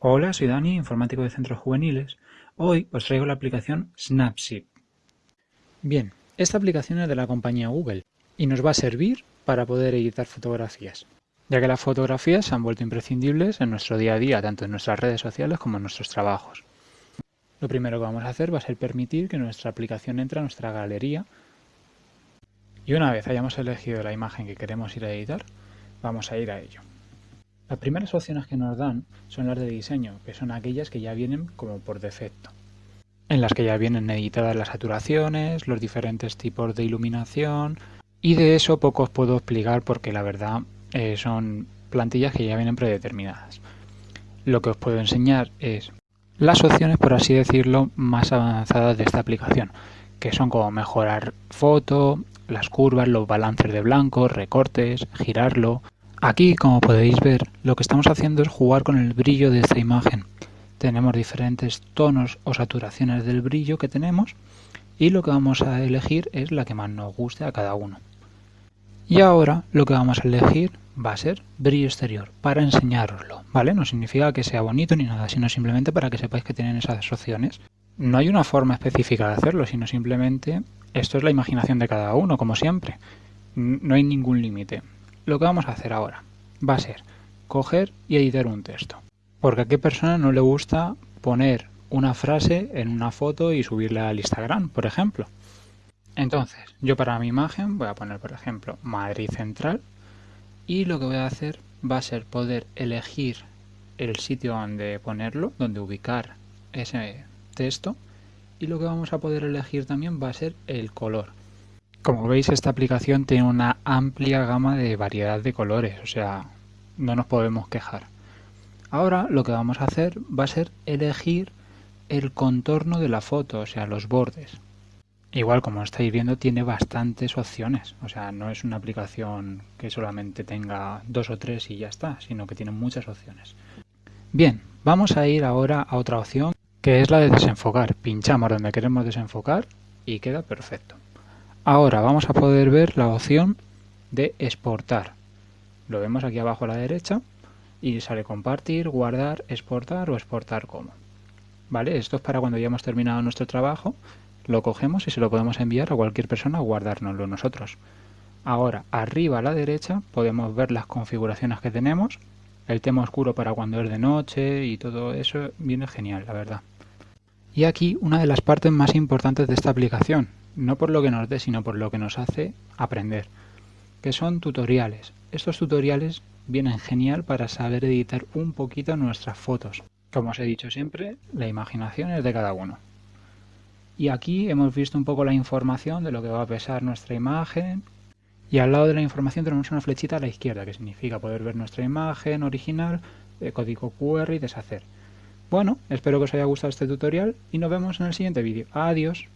Hola, soy Dani, informático de Centros Juveniles. Hoy os traigo la aplicación Snapseed. Bien, esta aplicación es de la compañía Google y nos va a servir para poder editar fotografías, ya que las fotografías se han vuelto imprescindibles en nuestro día a día, tanto en nuestras redes sociales como en nuestros trabajos. Lo primero que vamos a hacer va a ser permitir que nuestra aplicación entre a nuestra galería y una vez hayamos elegido la imagen que queremos ir a editar, vamos a ir a ello. Las primeras opciones que nos dan son las de diseño, que son aquellas que ya vienen como por defecto, en las que ya vienen editadas las saturaciones, los diferentes tipos de iluminación, y de eso poco os puedo explicar porque la verdad eh, son plantillas que ya vienen predeterminadas. Lo que os puedo enseñar es las opciones, por así decirlo, más avanzadas de esta aplicación, que son como mejorar foto, las curvas, los balances de blanco, recortes, girarlo, Aquí, como podéis ver, lo que estamos haciendo es jugar con el brillo de esta imagen. Tenemos diferentes tonos o saturaciones del brillo que tenemos y lo que vamos a elegir es la que más nos guste a cada uno. Y ahora lo que vamos a elegir va a ser brillo exterior para enseñároslo, ¿vale? No significa que sea bonito ni nada, sino simplemente para que sepáis que tienen esas opciones. No hay una forma específica de hacerlo, sino simplemente esto es la imaginación de cada uno, como siempre. No hay ningún límite. Lo que vamos a hacer ahora va a ser coger y editar un texto. Porque a qué persona no le gusta poner una frase en una foto y subirla al Instagram, por ejemplo. Entonces, yo para mi imagen voy a poner, por ejemplo, Madrid Central y lo que voy a hacer va a ser poder elegir el sitio donde ponerlo, donde ubicar ese texto y lo que vamos a poder elegir también va a ser el color. Como veis esta aplicación tiene una amplia gama de variedad de colores, o sea, no nos podemos quejar. Ahora lo que vamos a hacer va a ser elegir el contorno de la foto, o sea, los bordes. Igual como estáis viendo tiene bastantes opciones, o sea, no es una aplicación que solamente tenga dos o tres y ya está, sino que tiene muchas opciones. Bien, vamos a ir ahora a otra opción que es la de desenfocar. Pinchamos donde queremos desenfocar y queda perfecto. Ahora vamos a poder ver la opción de exportar. Lo vemos aquí abajo a la derecha y sale compartir, guardar, exportar o exportar como. ¿Vale? Esto es para cuando ya hemos terminado nuestro trabajo, lo cogemos y se lo podemos enviar a cualquier persona o guardárnoslo nosotros. Ahora, arriba a la derecha podemos ver las configuraciones que tenemos, el tema oscuro para cuando es de noche y todo eso viene genial, la verdad. Y aquí una de las partes más importantes de esta aplicación, no por lo que nos dé, sino por lo que nos hace aprender, que son tutoriales. Estos tutoriales vienen genial para saber editar un poquito nuestras fotos. Como os he dicho siempre, la imaginación es de cada uno. Y aquí hemos visto un poco la información de lo que va a pesar nuestra imagen. Y al lado de la información tenemos una flechita a la izquierda, que significa poder ver nuestra imagen original, el código QR y deshacer. Bueno, espero que os haya gustado este tutorial y nos vemos en el siguiente vídeo. Adiós.